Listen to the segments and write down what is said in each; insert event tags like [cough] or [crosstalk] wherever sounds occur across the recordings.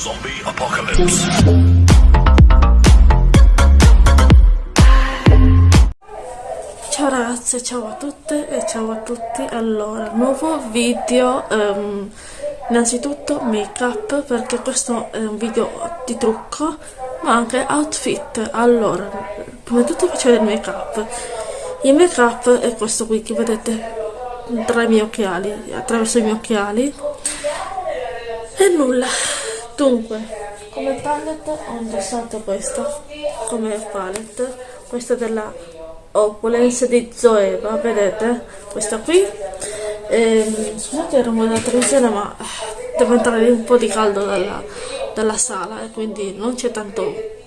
Zombie Apocalypse. Ciao ragazze, ciao a tutte e ciao a tutti. Allora, nuovo video, ehm, innanzitutto make up perché questo è un video di trucco, ma anche outfit. Allora, prima di tutto faccio il make up. Il make up è questo qui che vedete tra i miei occhiali, attraverso i miei occhiali. E nulla. Dunque, come palette ho indossato questa, come palette, questa della Opulence di Zoeva, vedete? Questa qui. Ehm, scusate il rumore della televisione, ma eh, devo entrare un po' di caldo dalla, dalla sala e quindi non c'è tanto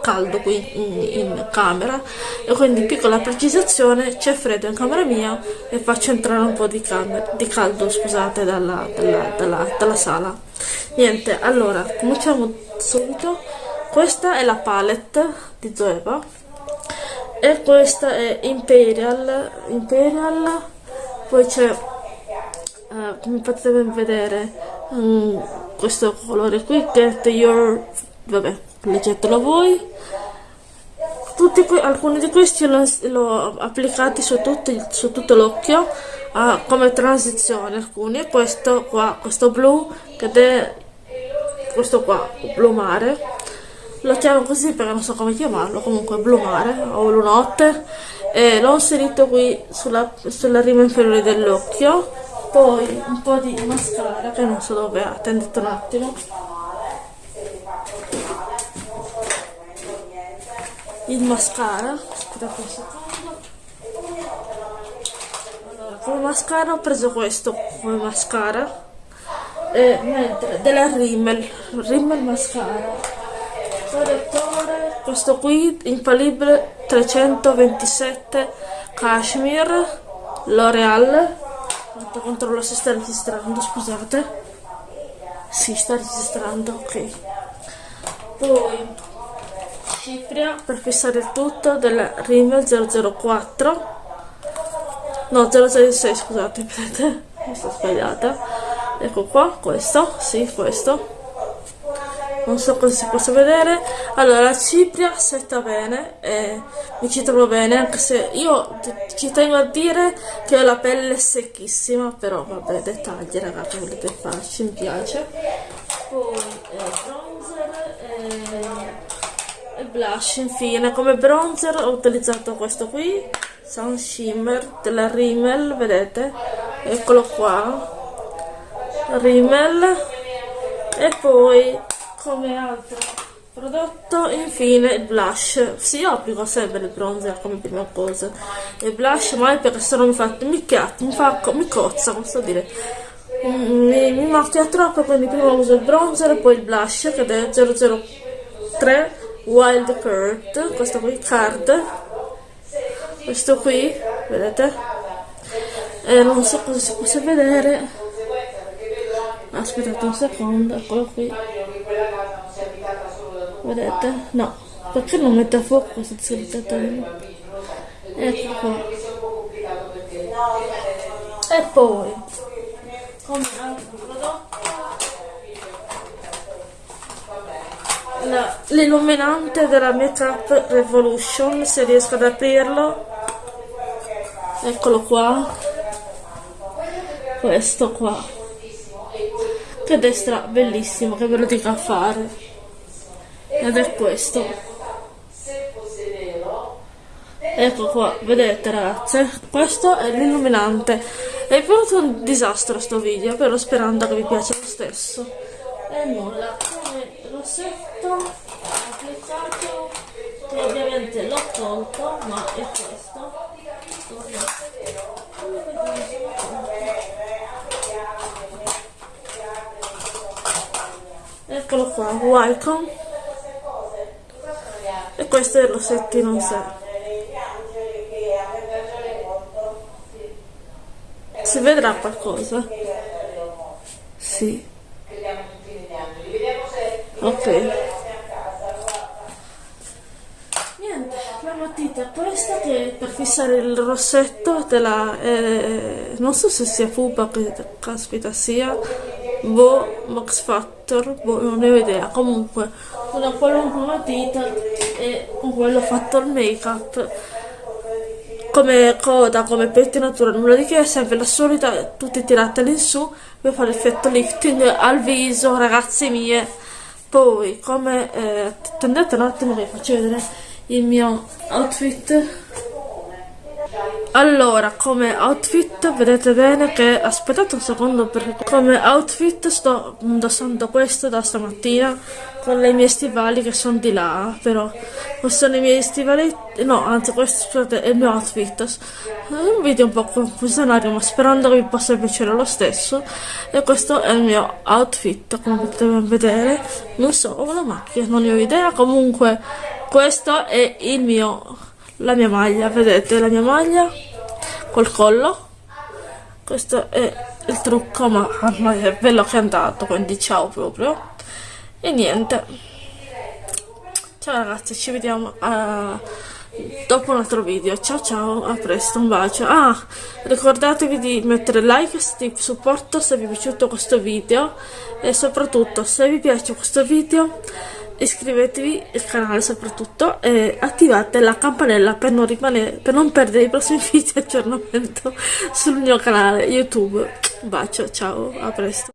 caldo qui in, in, camera. E quindi piccola precisazione c'è freddo in camera mia e faccio entrare un po' di, camera, di caldo scusate dalla, dalla, dalla, dalla sala. Niente allora cominciamo subito. Questa è la palette di Zoeva e questa è Imperial Imperial. Poi c'è uh, come potete ben vedere um, questo colore qui Get Your vabbè leggetelo voi. Tutti alcuni di questi l'ho applicati su, tutti, su tutto l'occhio uh, come transizione alcuni questo qua questo blu che è questo qua blu mare. Lo chiamo così perché non so come chiamarlo comunque blu mare o lunotte e l'ho inserito qui sulla, sulla rima inferiore dell'occhio. Poi un po' di mascara che non so dove è attendete un attimo il mascara. Un secondo allora come mascara ho preso questo come mascara. E mentre della Rimmel. Rimmel mascara. Correttore questo qui infallibile 327 cashmere l'oreal. Controllo se sta registrando scusate. Si sta registrando ok. Poi cipria per fissare il tutto della Rimmel 004 no 006 scusate mi sto sbagliata. Ecco qua questo sì questo. Non so cosa si possa vedere. Allora la cipria setta bene e mi ci trovo bene anche se io ci tengo a dire che ho la pelle secchissima però vabbè dettagli ragazzi volete farci mi piace. Poi eh, blush infine come bronzer ho utilizzato questo qui Sun Shimmer della Rimmel vedete? Eccolo qua. Rimmel. E poi come altro prodotto infine il blush. Sì io applico sempre il bronzer come prima cosa. Il blush mai perché se no mi fa mi chiatti mi fa mi cozza posso dire. Mi, mi macchia troppo quindi prima uso il bronzer e poi il blush che è 003 Wild Kurt questo qui card. Questo qui vedete? E non so cosa si possa vedere. Aspettate un secondo eccolo qui. Vedete? no perché non mette a fuoco questa zilitatella ecco qua. E poi come altro prodotto l'illuminante della Makeup Revolution se riesco ad aprirlo. Eccolo qua. Questo qua. Che destra bellissimo che ve lo dico a fare. Ed è questo. Ecco qua vedete ragazze? Questo è l'illuminante. È venuto un disastro sto video però sperando che vi piaccia lo stesso. E nulla rossetto applicato che ovviamente l'ho tolto ma è questo. Eccolo qua welcome e questo è il rossettino in sé. Si vedrà qualcosa? sì ok. Niente la matita questa che per fissare il rossetto te la eh, non so se sia fuba che caspita sia boh Max Factor boh non ne ho idea. Comunque una qualunque matita e con quello fatto il make up come coda, come pettinatura, nulla di che, sempre la solita, tutte tiratele in su per fare effetto lifting al viso, ragazze mie. Poi, come eh, tendete un attimo che vi faccio vedere il mio outfit allora, come outfit vedete bene che aspettate un secondo perché come outfit sto indossando questo da stamattina con le mie stivali che sono di là, però questi sono i miei stivali, no, anzi questo scusate, è il mio outfit. Un video un po' confusionario, ma sperando che vi possa piacere lo stesso. E questo è il mio outfit, come potete vedere. Non so, ho la macchina, non ne ho idea, comunque questo è il mio la mia maglia, vedete la mia maglia col collo. Questo è il trucco, ma è bello che è andato, quindi ciao proprio. E niente. Ciao ragazzi, ci vediamo a... dopo un altro video. Ciao ciao, a presto, un bacio. Ah, ricordatevi di mettere like di supporto se vi è piaciuto questo video e soprattutto se vi piace questo video iscrivetevi al canale soprattutto e attivate la campanella per non, rimanere, per non perdere i prossimi [laughs] video di aggiornamento sul mio canale YouTube. Un bacio, ciao, a presto.